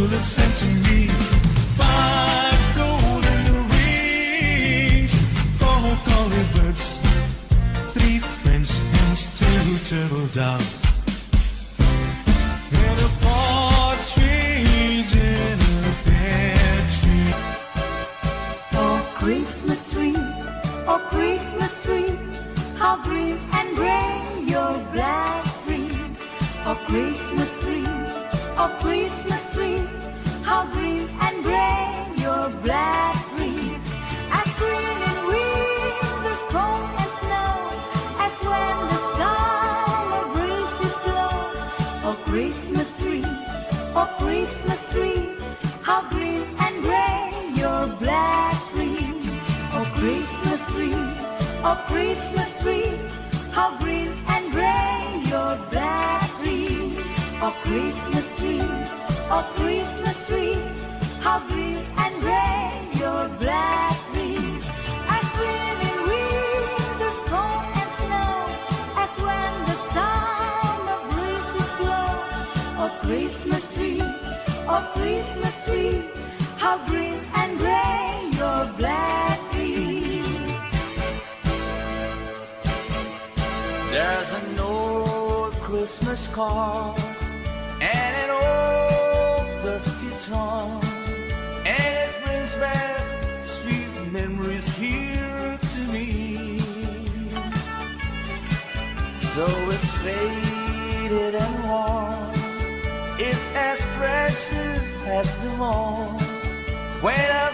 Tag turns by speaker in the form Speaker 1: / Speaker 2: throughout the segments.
Speaker 1: you'll have sent to me.
Speaker 2: Oh Christmas tree, how green and your. Oh Christmas tree, oh Christmas tree, how green and your. As in winter's cold and snow, as when the breezes blow. Oh Christmas tree, oh Christmas tree, how green and Christmas
Speaker 3: card and an old dusty tongue, and it brings back sweet memories here to me. So it's faded and worn, it's as precious as the morn when I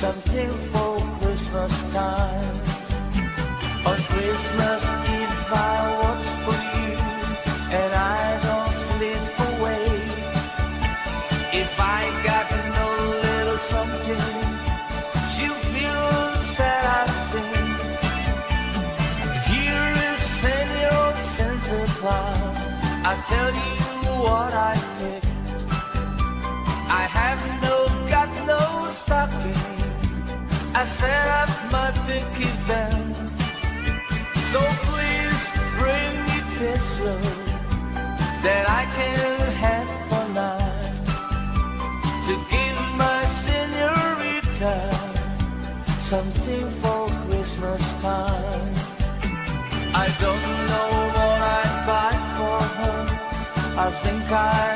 Speaker 3: something for Christmas time. On Christmas Eve I watch for you and I don't slip away. If I got no little something, she'll feel sad I think. Here is Senor Santa Claus. I tell you what. I set up my picket band. So please bring me pistol that I can have for night to give my senorita something for Christmas time. I don't know what I'd buy for her. I think I'd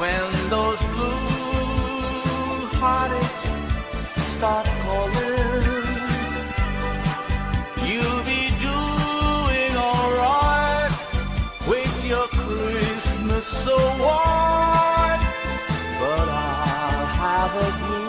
Speaker 3: when those blue heartaches start calling. You'll be doing alright with your Christmas so white. But I'll have a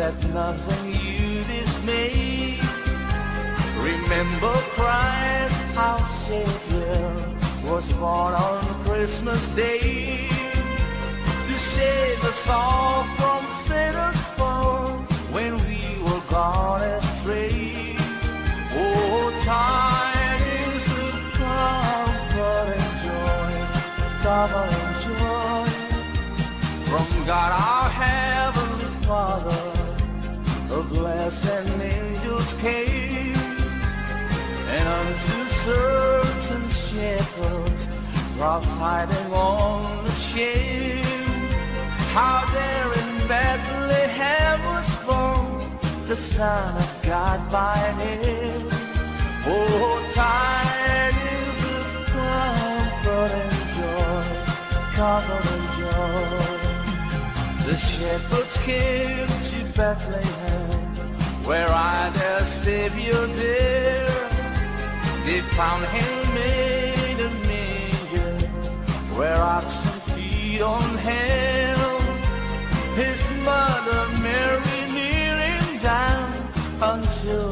Speaker 3: let nothing you dismay. Remember Christ our Savior was born on Christmas Day to save us all from sinners' fall when we were gone astray. Oh, tidings of comfort and joy, double joy from God our heavenly Father. The blessed angels came, and unto certain shepherds profiting on the shame. How there in Bethlehem was born the Son of God by name. Oh, time is a comfort and joy, comfort and joy. The shepherds came to Bethlehem, where I their Savior dear, they found him made a manger, where oxen feed on him. His mother Mary kneeling down until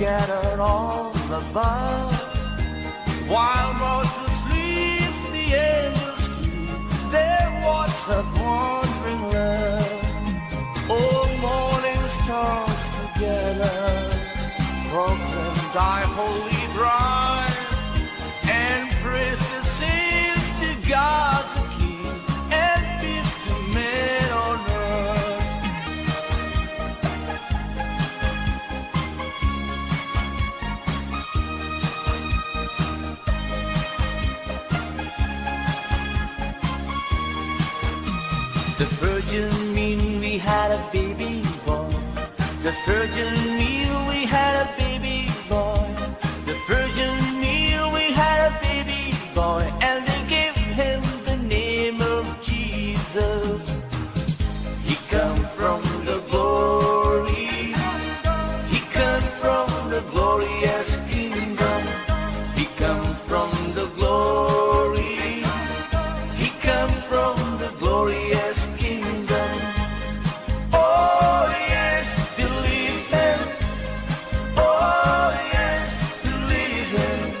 Speaker 3: scattered all above. While Moses sleeps, the angels keep their watch above. The virgin mean we had a baby boy. The virgin mean Yeah.